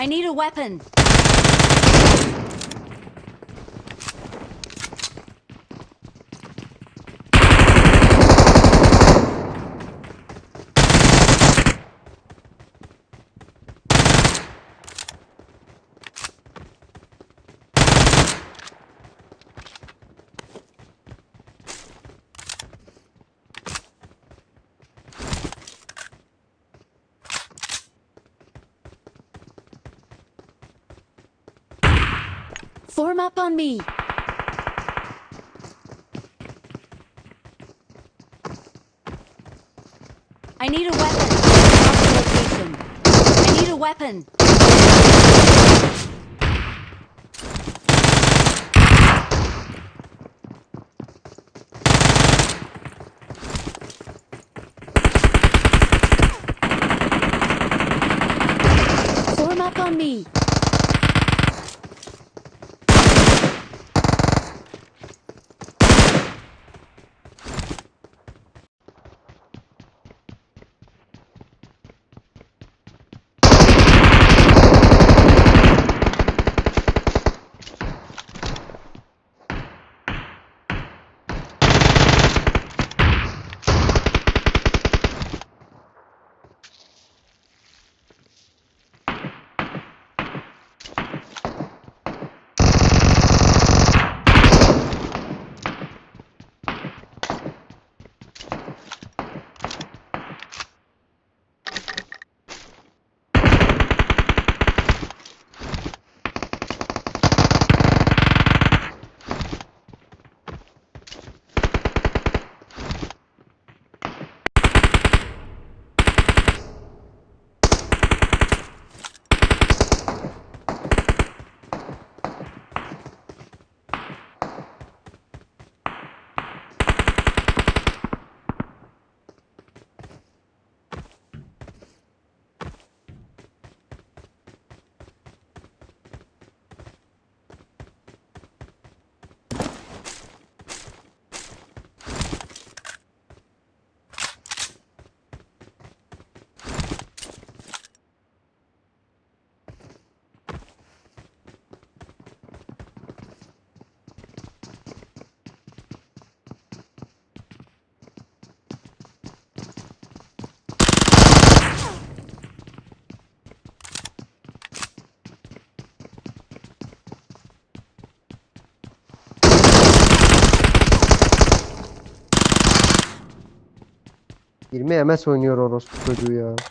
I need a weapon. Form up on me. I need a weapon. Location. I need a weapon. Form up on me. Girme MS oynuyor orospu çocuğu ya.